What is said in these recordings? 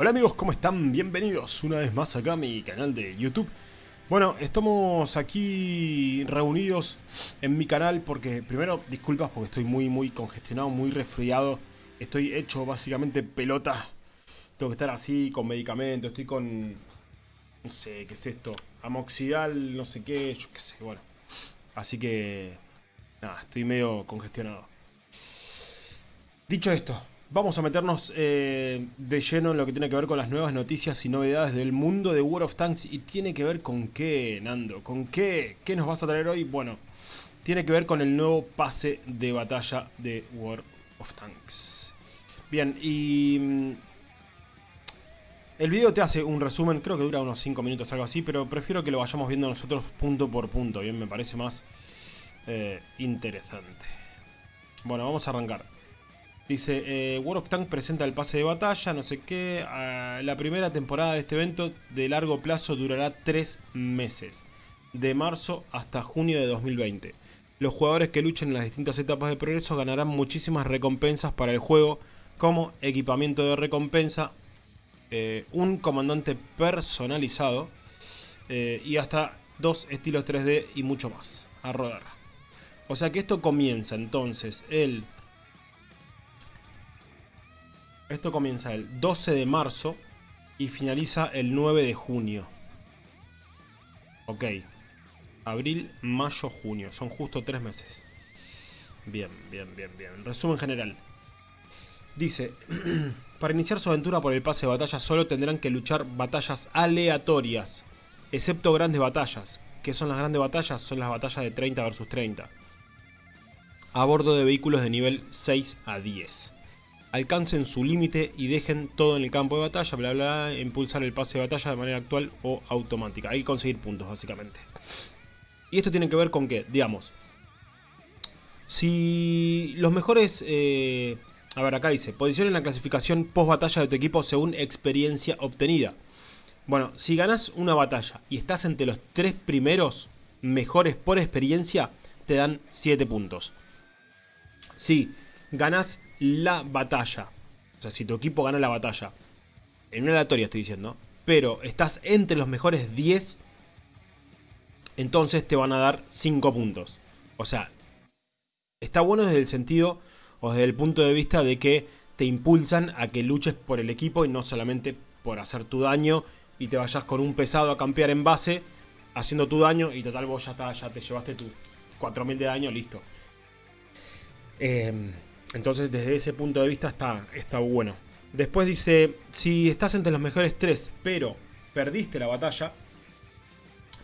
Hola amigos, ¿cómo están? Bienvenidos una vez más acá a mi canal de YouTube. Bueno, estamos aquí reunidos en mi canal porque, primero, disculpas porque estoy muy, muy congestionado, muy resfriado. Estoy hecho básicamente pelota. Tengo que estar así con medicamento, estoy con... No sé, ¿qué es esto? Amoxidal, no sé qué, yo qué sé, bueno. Así que... Nada, estoy medio congestionado. Dicho esto, vamos a meternos eh, de lleno en lo que tiene que ver con las nuevas noticias y novedades del mundo de World of Tanks. Y tiene que ver con qué, Nando, con qué, qué nos vas a traer hoy. Bueno, tiene que ver con el nuevo pase de batalla de World of Tanks. Bien, y... mm, El video te hace un resumen, creo que dura unos 5 minutos, algo así, pero prefiero que lo vayamos viendo nosotros punto por punto, bien, me parece más eh, interesante. Bueno, vamos a arrancar. Dice, eh, World of Tanks presenta el pase de batalla, no sé qué. ah, la primera temporada de este evento de largo plazo durará 3 meses. De marzo hasta junio de 2020. Los jugadores que luchen en las distintas etapas de progreso ganarán muchísimas recompensas para el juego, como equipamiento de recompensa, eh, un comandante personalizado eh, y hasta dos estilos 3D y mucho más a rodar. O sea que esto comienza entonces el esto comienza el 12 de marzo y finaliza el 9 de junio. Ok. Abril, mayo, junio. Son justo tres meses. Bien, bien, bien, bien. Resumen general. Dice, para iniciar su aventura por el pase de batalla solo tendrán que luchar batallas aleatorias, excepto grandes batallas. ¿Qué son las grandes batallas? Son las batallas de 30 versus 30. A bordo de vehículos de nivel 6 a 10 alcancen su límite y dejen todo en el campo de batalla, bla bla, impulsar el pase de batalla de manera actual o automática. Hay que conseguir puntos básicamente. Y esto tiene que ver con que, digamos, si los mejores... eh, a ver, acá dice, posición en la clasificación post batalla de tu equipo según experiencia obtenida. Bueno, si ganas una batalla y estás entre los tres primeros mejores por experiencia, te dan 7 puntos. Si ganas la batalla, o sea, si tu equipo gana la batalla, en una aleatoria estoy diciendo, pero estás entre los mejores 10, entonces te van a dar 5 puntos. O sea, está bueno desde el sentido o desde el punto de vista de que te impulsan a que luches por el equipo y no solamente por hacer tu daño y te vayas con un pesado a campear en base haciendo tu daño y total vos ya, está, ya te llevaste tu 4000 de daño, listo. Eh, entonces desde ese punto de vista está, está bueno. Después dice, si estás entre los mejores 3 pero perdiste la batalla,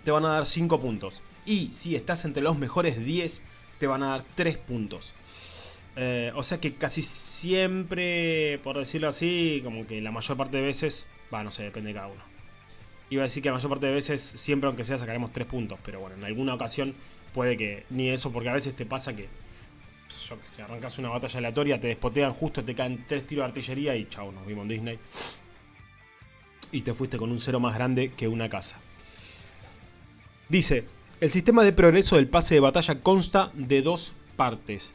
te van a dar 5 puntos. Y si estás entre los mejores 10, te van a dar 3 puntos. Eh, o sea que casi siempre, por decirlo así, como que la mayor parte de veces, va, no sé, depende de cada uno. Iba a decir que la mayor parte de veces, siempre aunque sea, sacaremos 3 puntos. Pero bueno, en alguna ocasión puede que ni eso, porque a veces te pasa que, yo que sé, arrancas una batalla aleatoria, te despotean justo, te caen 3 tiros de artillería y chao, nos vimos en Disney. Y te fuiste con un cero más grande que una casa. Dice, el sistema de progreso del pase de batalla consta de dos partes.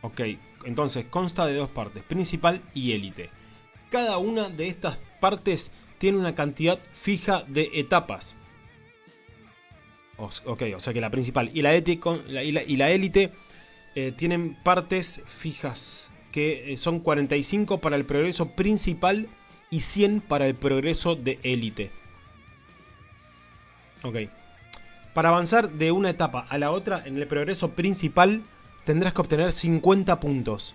Ok, entonces consta de dos partes, principal y élite. Cada una de estas partes tiene una cantidad fija de etapas. Ok, o sea que la principal y la élite, eh, tienen partes fijas que eh, son 45 para el progreso principal y 100 para el progreso de élite. Ok. Para avanzar de una etapa a la otra en el progreso principal tendrás que obtener 50 puntos.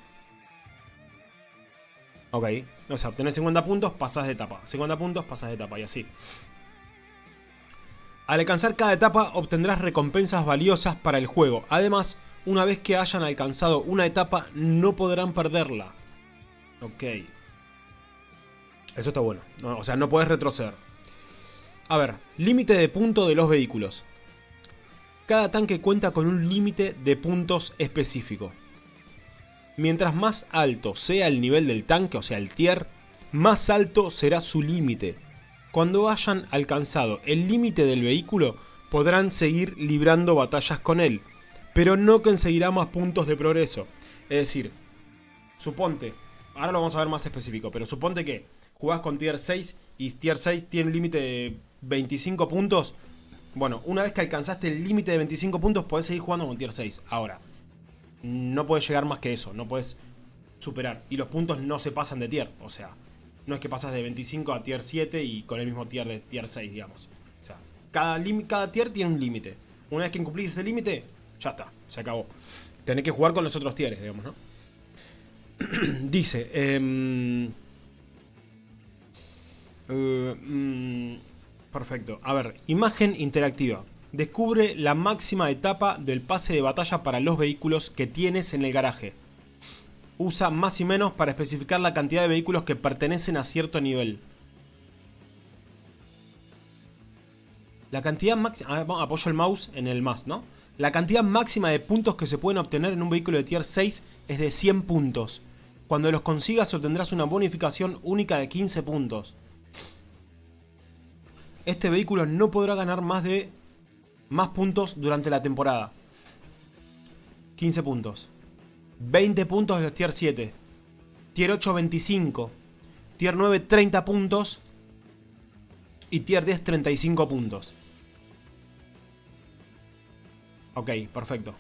Ok. O sea, obtener 50 puntos, pasas de etapa. 50 puntos, pasas de etapa y así. Al alcanzar cada etapa obtendrás recompensas valiosas para el juego. Además, una vez que hayan alcanzado una etapa, no podrán perderla. Ok. Eso está bueno. No, o sea, no puedes retroceder. A ver, límite de punto de los vehículos. Cada tanque cuenta con un límite de puntos específico. Mientras más alto sea el nivel del tanque, o sea el tier, más alto será su límite. Cuando hayan alcanzado el límite del vehículo, podrán seguir librando batallas con él, pero no conseguirá más puntos de progreso. Es decir, suponte ahora lo vamos a ver más específico, pero suponte que jugás con tier 6 y tier 6 tiene un límite de 25 puntos. Bueno, una vez que alcanzaste el límite de 25 puntos, podés seguir jugando con tier 6. Ahora, no puedes llegar más que eso, no puedes superar. Y los puntos no se pasan de tier, o sea, no es que pasas de 25 a tier 7 y con el mismo tier de tier 6, digamos. O sea, cada, cada tier tiene un límite. Una vez que cumplís ese límite, ya está, se acabó. Tenés que jugar con los otros tieres, digamos, ¿no? Dice, eh, perfecto. A ver, imagen interactiva. Descubre la máxima etapa del pase de batalla para los vehículos que tienes en el garaje. Usa más y menos para especificar la cantidad de vehículos que pertenecen a cierto nivel. La cantidad máxima... apoyo el mouse en el más, ¿no? La cantidad máxima de puntos que se pueden obtener en un vehículo de tier 6 es de 100 puntos. Cuando los consigas obtendrás una bonificación única de 15 puntos. Este vehículo no podrá ganar más de más puntos durante la temporada. 15 puntos. 20 puntos de los tier 7. Tier 8 25. Tier 9 30 puntos. Y tier 10 35 puntos. Ok, perfecto.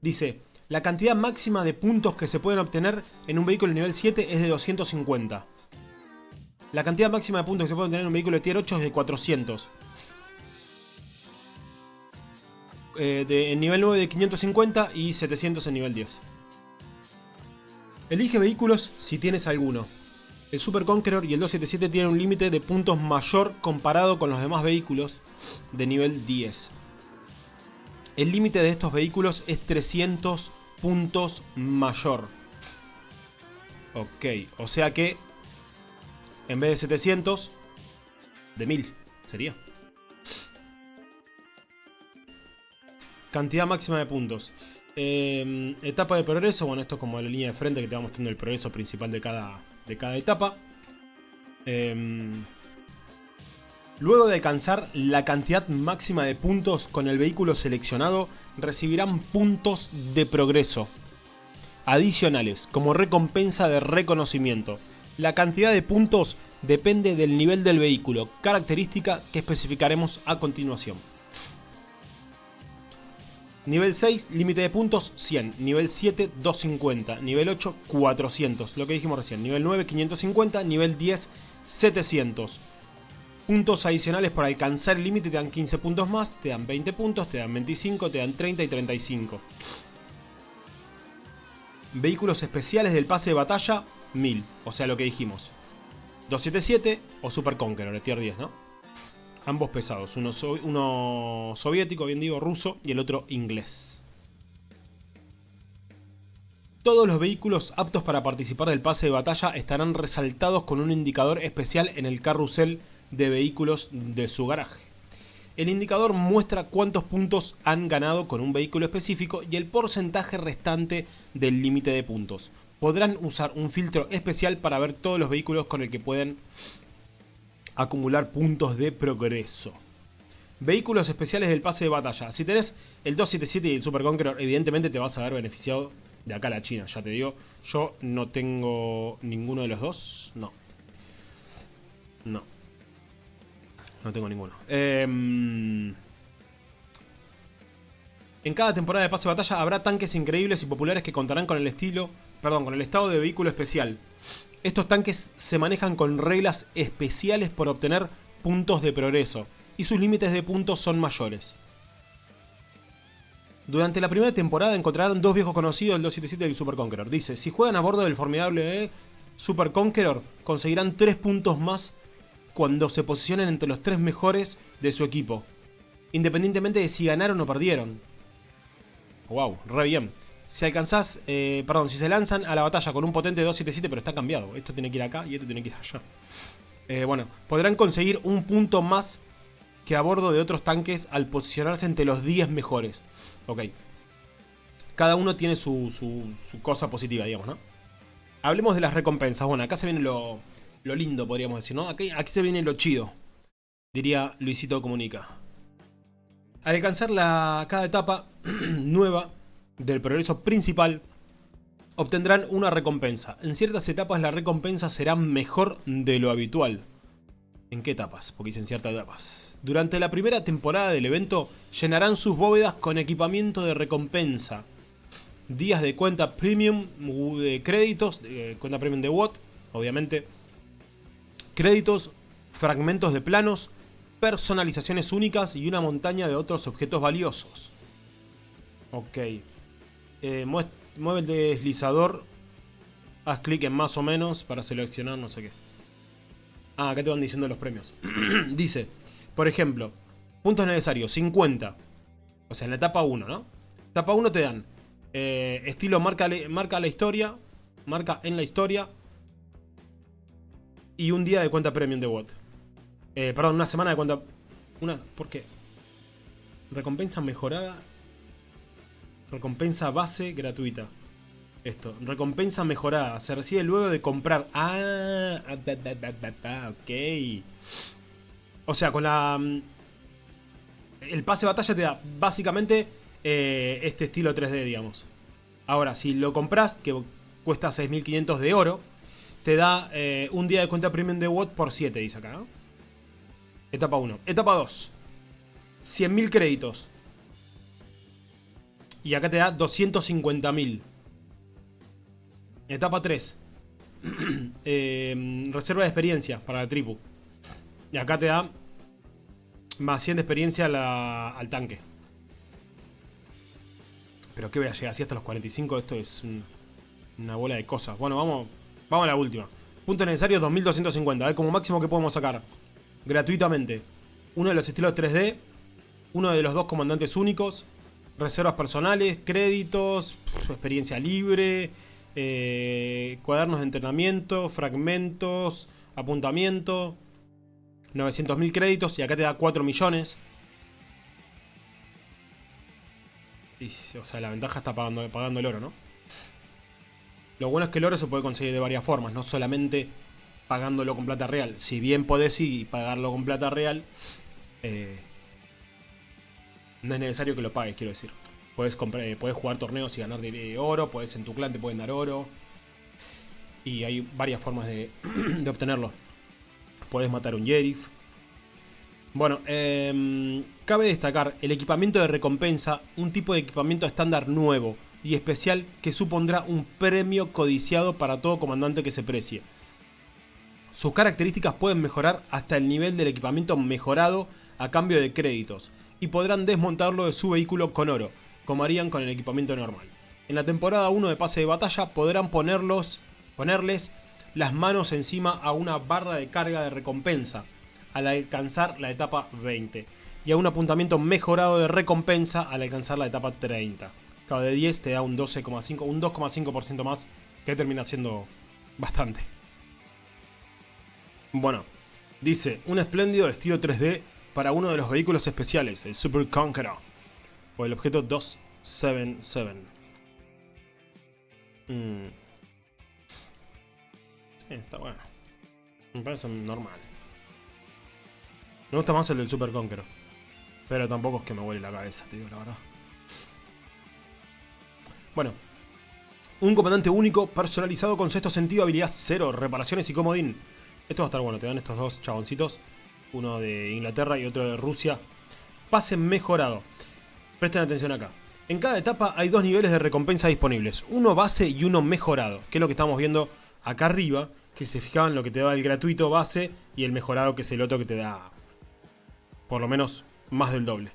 Dice, la cantidad máxima de puntos que se pueden obtener en un vehículo nivel 7 es de 250. La cantidad máxima de puntos que se puede obtener en un vehículo de tier 8 es de 400. Eh, de, en nivel 9 de 550 y 700 en nivel 10. Elige vehículos si tienes alguno. El Super Conqueror y el 277 tienen un límite de puntos mayor comparado con los demás vehículos de nivel 10. El límite de estos vehículos es 300 puntos mayor. Ok, o sea que en vez de 700, de 1000 sería. Cantidad máxima de puntos. Em, etapa de progreso, bueno, esto es como la línea de frente que te va mostrando el progreso principal de cada, de cada etapa. Em, luego de alcanzar la cantidad máxima de puntos con el vehículo seleccionado, recibirán puntos de progreso adicionales como recompensa de reconocimiento. La cantidad de puntos depende del nivel del vehículo, característica que especificaremos a continuación. Nivel 6, límite de puntos 100. Nivel 7, 250. Nivel 8, 400. Lo que dijimos recién. Nivel 9, 550. Nivel 10, 700. Puntos adicionales por alcanzar el límite te dan 15 puntos más, te dan 20 puntos, te dan 25, te dan 30 y 35. Vehículos especiales del pase de batalla, 1000. O sea, lo que dijimos. 277 o Super Conqueror, de tier 10, ¿no? Ambos pesados. Uno, soviético, bien digo, ruso, y el otro inglés. Todos los vehículos aptos para participar del pase de batalla estarán resaltados con un indicador especial en el carrusel de vehículos de su garaje. El indicador muestra cuántos puntos han ganado con un vehículo específico y el porcentaje restante del límite de puntos podrán usar un filtro especial para ver todos los vehículos con el que pueden acumular puntos de progreso. Vehículos especiales del pase de batalla. Si tenés el 277 y el Super Conqueror, evidentemente te vas a ver beneficiado de acá a la China, ya te digo. Yo no tengo ninguno de los dos. No. No. No tengo ninguno. Eh... En cada temporada de pase de batalla habrá tanques increíbles y populares que contarán con el estilo, perdón, con el estado de vehículo especial. Estos tanques se manejan con reglas especiales por obtener puntos de progreso, y sus límites de puntos son mayores. Durante la primera temporada encontrarán dos viejos conocidos, el 277 y el Super Conqueror. Dice, si juegan a bordo del formidable Super Conqueror, conseguirán 3 puntos más cuando se posicionen entre los 3 mejores de su equipo, independientemente de si ganaron o perdieron. Wow, re bien. Si alcanzás, eh, perdón, si se lanzan a la batalla con un potente 277, pero está cambiado. Esto tiene que ir acá y esto tiene que ir allá. Eh, bueno, podrán conseguir un punto más que a bordo de otros tanques al posicionarse entre los 10 mejores. Ok. Cada uno tiene su, su, cosa positiva, digamos, ¿no? Hablemos de las recompensas. Bueno, acá se viene lo, lo lindo, podríamos decir, ¿no? Aquí, aquí se viene lo chido. Diría Luisito Comunica. Al alcanzar la, cada etapa nueva del progreso principal, obtendrán una recompensa. En ciertas etapas la recompensa será mejor de lo habitual. ¿En qué etapas? Porque dicen ciertas etapas. Durante la primera temporada del evento llenarán sus bóvedas con equipamiento de recompensa. Días de cuenta premium de créditos, de cuenta premium de WOT, obviamente. Créditos, fragmentos de planos, personalizaciones únicas y una montaña de otros objetos valiosos. Ok. Eh, mueve el deslizador. Haz clic en más o menos para seleccionar no sé qué. Ah, acá te van diciendo los premios. Dice, por ejemplo, puntos necesarios, 50. O sea, en la etapa 1, ¿no? Etapa 1 te dan eh, estilo marca, marca la historia, marca en la historia y un día de cuenta premium de WOT. Eh, perdón, una semana de cuenta... Una, ¿Por qué? Recompensa mejorada. Recompensa base gratuita. Esto, recompensa mejorada. Se recibe luego de comprar. Ah, ok. O sea, con la... Mm, el pase de batalla te da básicamente eh, este estilo 3D, digamos. Ahora, si lo compras, que cuesta 6.500 de oro, te da eh, un día de cuenta premium de WOT por 7, dice acá. Etapa 1. Etapa 2. 100.000 créditos. Y acá te da 250.000. Etapa 3. Em, reserva de experiencia para la tribu. Y acá te da más 100 de experiencia al tanque. Pero que voy a llegar así hasta los 45. Esto es una bola de cosas. Bueno, vamos, vamos a la última. Punto necesario 2250. A ver, como máximo que podemos sacar gratuitamente uno de los estilos 3D, uno de los dos comandantes únicos, reservas personales, créditos, experiencia libre, eh, cuadernos de entrenamiento, fragmentos, apuntamiento, 900.000 créditos y acá te da 4 millones. o sea, la ventaja está pagando, pagando el oro, ¿no? Lo bueno es que el oro se puede conseguir de varias formas, no solamente pagándolo con plata real. Si bien podés ir pagarlo con plata real, eh, no es necesario que lo pagues, quiero decir. Puedes, eh, puedes jugar torneos y ganar oro, puedes en tu clan te pueden dar oro. Y hay varias formas de, obtenerlo. Puedes matar un Yerif. Bueno, em, cabe destacar el equipamiento de recompensa, un tipo de equipamiento estándar nuevo y especial que supondrá un premio codiciado para todo comandante que se precie. Sus características pueden mejorar hasta el nivel del equipamiento mejorado a cambio de créditos, y podrán desmontarlo de su vehículo con oro, como harían con el equipamiento normal. En la temporada 1 de pase de batalla podrán ponerlos, ponerles las manos encima a una barra de carga de recompensa al alcanzar la etapa 20 y a un apuntamiento mejorado de recompensa al alcanzar la etapa 30. Cada de 10 te da un 12,5, un 2,5% más que termina siendo bastante. Bueno, dice, un espléndido estilo 3D para uno de los vehículos especiales, el Super Conqueror, o el objeto 277. Mm. está bueno. Me parece normal. Me gusta más el del Super Conqueror. Pero tampoco es que me huele la cabeza, te digo la verdad. Bueno. Un comandante único, personalizado con sexto sentido, habilidad 0, reparaciones y comodín. Esto va a estar bueno, te dan estos dos chaboncitos. Uno de Inglaterra y otro de Rusia. Pase mejorado. Presten atención acá. En cada etapa hay dos niveles de recompensa disponibles. Uno base y uno mejorado. Que es lo que estamos viendo acá arriba. Que se fijaban lo que te da el gratuito base y el mejorado que es el otro que te da por lo menos más del doble.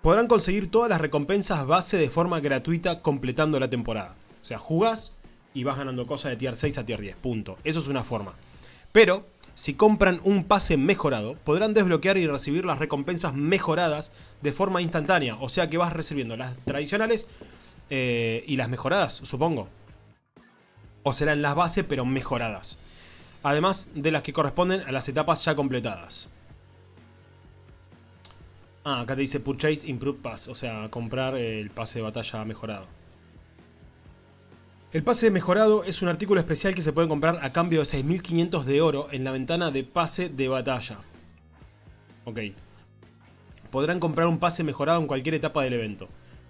Podrán conseguir todas las recompensas base de forma gratuita completando la temporada. O sea, jugás y vas ganando cosas de tier 6 a tier 10, punto. Eso es una forma. Pero, si compran un pase mejorado, podrán desbloquear y recibir las recompensas mejoradas de forma instantánea. O sea que vas recibiendo las tradicionales eh, y las mejoradas, supongo. O serán las bases, pero mejoradas. Además de las que corresponden a las etapas ya completadas. Ah, acá te dice Purchase Improved Pass, o sea, comprar el pase de batalla mejorado. El pase mejorado es un artículo especial que se puede comprar a cambio de 6.500 de oro en la ventana de pase de batalla. Ok. podrán comprar un pase mejorado en cualquier etapa del evento.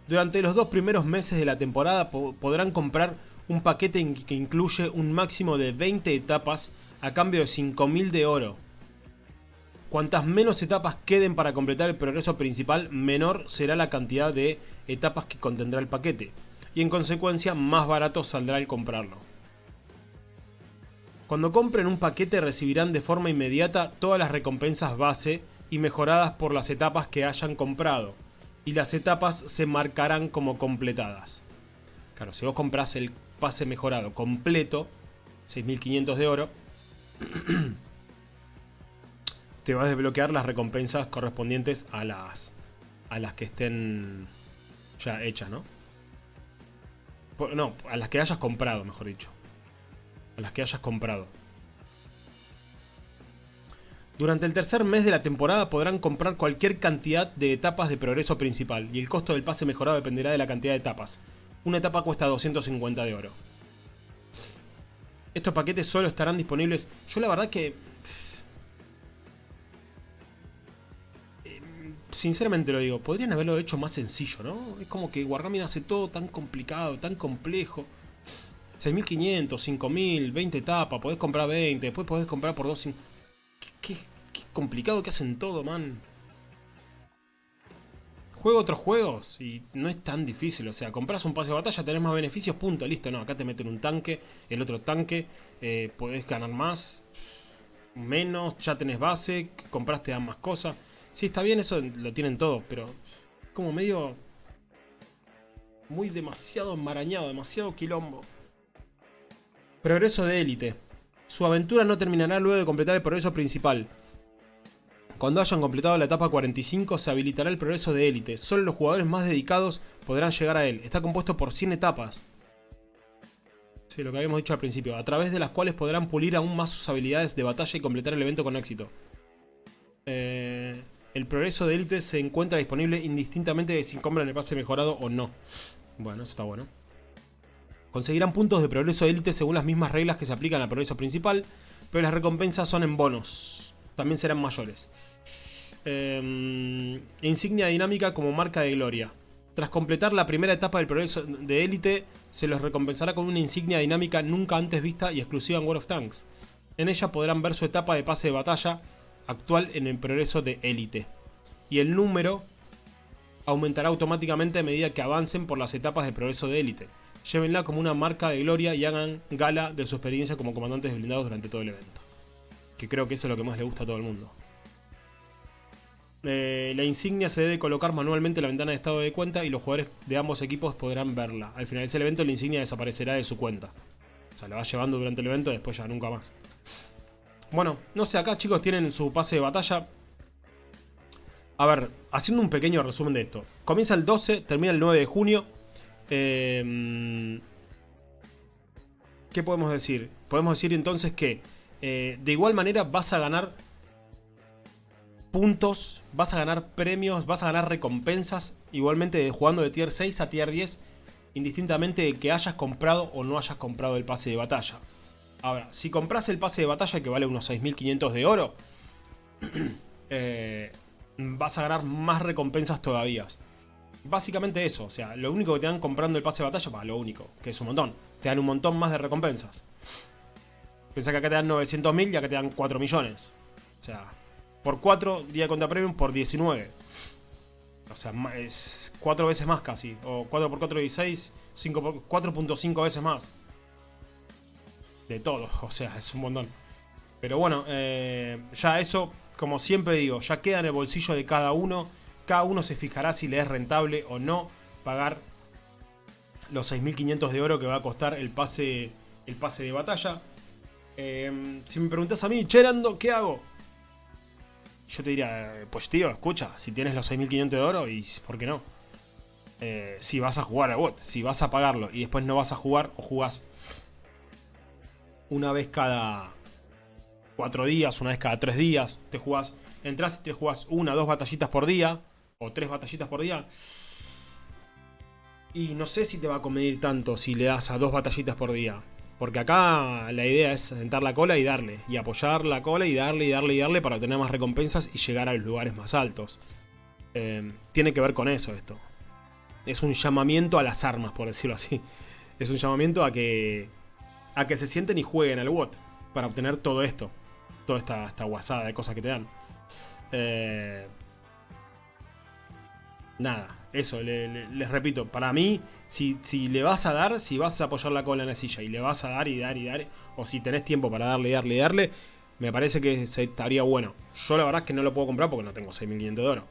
Durante los dos primeros meses de la temporada podrán comprar un paquete que incluye un máximo de 20 etapas a cambio de 5000 de oro. Cuantas menos etapas queden para completar el progreso principal, menor será la cantidad de etapas que contendrá el paquete, y en consecuencia más barato saldrá el comprarlo. Cuando compren un paquete recibirán de forma inmediata todas las recompensas base y mejoradas por las etapas que hayan comprado, y las etapas se marcarán como completadas. Claro, si vos compras el pase mejorado completo, 6500 de oro, te vas a desbloquear las recompensas correspondientes a las, a las que estén ya hechas, ¿no? No, a las que hayas comprado, mejor dicho. A las que hayas comprado. Durante el tercer mes de la temporada podrán comprar cualquier cantidad de etapas de progreso principal y el costo del pase mejorado dependerá de la cantidad de etapas. Una etapa cuesta 250 de oro. Estos paquetes solo estarán disponibles... Yo la verdad que... Sinceramente lo digo, podrían haberlo hecho más sencillo, ¿no? Es como que Wargaming hace todo tan complicado, tan complejo. 6500, 5000, 20 etapas, podés comprar 20, después podés comprar por 2... Qué, qué complicado que hacen todo, man juego otros juegos y no es tan difícil. O sea, compras un pase de batalla, tenés más beneficios, punto, listo. No, acá te meten un tanque, el otro tanque, eh, podés ganar más, menos, ya tenés base, compraste más cosas. Sí, está bien, eso lo tienen todos, pero como medio... Muy demasiado enmarañado, demasiado quilombo. Progreso de élite. Su aventura no terminará luego de completar el progreso principal. Cuando hayan completado la etapa 45 se habilitará el progreso de élite. Solo los jugadores más dedicados podrán llegar a él. Está compuesto por 100 etapas. Sí, lo que habíamos dicho al principio. A través de las cuales podrán pulir aún más sus habilidades de batalla y completar el evento con éxito. Eh, el progreso de élite se encuentra disponible indistintamente de si compran el pase mejorado o no. Bueno, eso está bueno. Conseguirán puntos de progreso de élite según las mismas reglas que se aplican al progreso principal, pero las recompensas son en bonos también serán mayores. Em, insignia dinámica como marca de gloria. Tras completar la primera etapa del progreso de élite, se los recompensará con una insignia dinámica nunca antes vista y exclusiva en World of Tanks. En ella podrán ver su etapa de pase de batalla actual en el progreso de élite. Y el número aumentará automáticamente a medida que avancen por las etapas de progreso de élite. Llévenla como una marca de gloria y hagan gala de su experiencia como comandantes blindados durante todo el evento que creo que eso es lo que más le gusta a todo el mundo. Eh, la insignia se debe colocar manualmente en la ventana de estado de cuenta y los jugadores de ambos equipos podrán verla. Al finalizar el evento la insignia desaparecerá de su cuenta. O sea, la va llevando durante el evento y después ya nunca más. Bueno, no sé, acá chicos tienen su pase de batalla. A ver, haciendo un pequeño resumen de esto. Comienza el 12, termina el 9 de junio. Eh, ¿Qué podemos decir? Podemos decir entonces que eh, de igual manera vas a ganar puntos, vas a ganar premios, vas a ganar recompensas, igualmente jugando de tier 6 a tier 10, indistintamente de que hayas comprado o no hayas comprado el pase de batalla. Ahora, si compras el pase de batalla que vale unos 6.500 de oro, eh, vas a ganar más recompensas todavía. Básicamente eso, o sea, lo único que te dan comprando el pase de batalla, va, lo único, que es un montón. Te dan un montón más de recompensas. Pensá que acá te dan 900.000 y acá te dan 4 millones. O sea, por 4 día contra premium por 19. O sea, es 4 veces más casi. O 4 por 4 16, 4.5 veces más. Todo, o sea, es un montón. Pero bueno, eh, ya eso, como siempre digo, ya queda en el bolsillo de cada uno. Cada uno se fijará si le es rentable o no pagar los 6.500 de oro que va a costar el pase, el pase de batalla. Em, si me preguntas a mí, Cherando, ¿qué hago? Yo te diría, pues tío, escucha, si tienes los 6.500 de oro, y ¿por qué no? Eh, si vas a jugar a bot, si vas a pagarlo y después no vas a jugar o jugás una vez cada 4 días, una vez cada 3 días, te jugás, entras y te jugás una, dos batallitas por día, o tres batallitas por día. Y no sé si te va a convenir tanto si le das a dos batallitas por día. Porque acá la idea es sentar la cola y darle. Y apoyar la cola y darle y darle y darle para obtener más recompensas y llegar a los lugares más altos. Eh, tiene que ver con eso esto. Es un llamamiento a las armas, por decirlo así. Es un llamamiento a que, a que se sienten y jueguen al WOT para obtener todo esto. Toda esta, esta guasada de cosas que te dan. Eh, nada, eso, les repito, para mí, si, si, le vas a dar, si vas a apoyar la cola en la silla y le vas a dar y dar y dar, o si tenés tiempo para darle, darle, darle, me parece que estaría bueno. Yo la verdad es que no lo puedo comprar porque no tengo 6.500 de oro.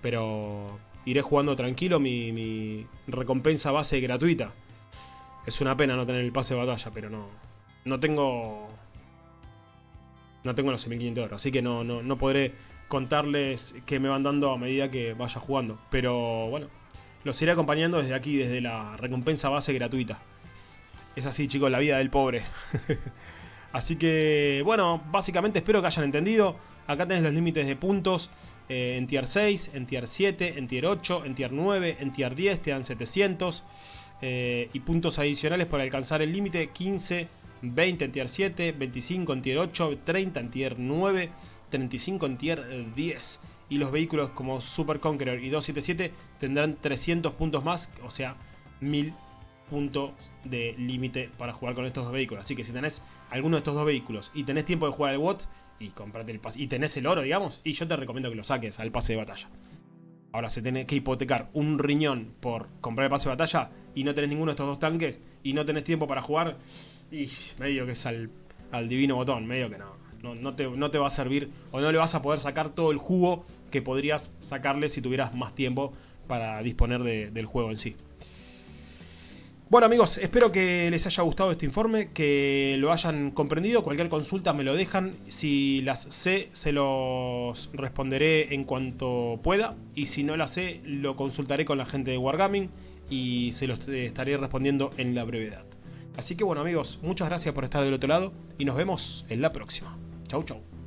Pero iré jugando tranquilo mi, mi, recompensa base gratuita. Es una pena no tener el pase de batalla, pero no, no tengo... No tengo los 6.500 de oro, así que no, no, no podré contarles qué me van dando a medida que vaya jugando. Pero bueno, los iré acompañando desde aquí, desde la recompensa base gratuita. Es así, chicos, la vida del pobre. así que, bueno, básicamente espero que hayan entendido. Acá tenés los límites de puntos. Eh, en tier 6, en tier 7, en tier 8, en tier 9, en tier 10 te dan 700. Eh, y puntos adicionales para alcanzar el límite 15, 20 en tier 7, 25 en tier 8, 30 en tier 9, 35 en tier 10. Y los vehículos como Super Conqueror y 277 tendrán 300 puntos más, o sea, 1000 puntos de límite para jugar con estos dos vehículos. Así que si tenés alguno de estos dos vehículos y tenés tiempo de jugar el WOT y comprarte el pase, y tenés el oro, digamos, y yo te recomiendo que lo saques al pase de batalla. Ahora, se tiene que hipotecar un riñón por comprar el pase de batalla y no tenés ninguno de estos dos tanques y no tenés tiempo para jugar, y medio que es al, al divino botón, medio que no. No, te, va a servir o no le vas a poder sacar todo el jugo que podrías sacarle si tuvieras más tiempo para disponer del juego en sí. Bueno amigos, espero que les haya gustado este informe, que lo hayan comprendido. Cualquier consulta me lo dejan. Si las sé, se los responderé en cuanto pueda. Y si no las sé, lo consultaré con la gente de Wargaming y se los estaré respondiendo en la brevedad. Así que bueno amigos, muchas gracias por estar del otro lado y nos vemos en la próxima. Chau, chau.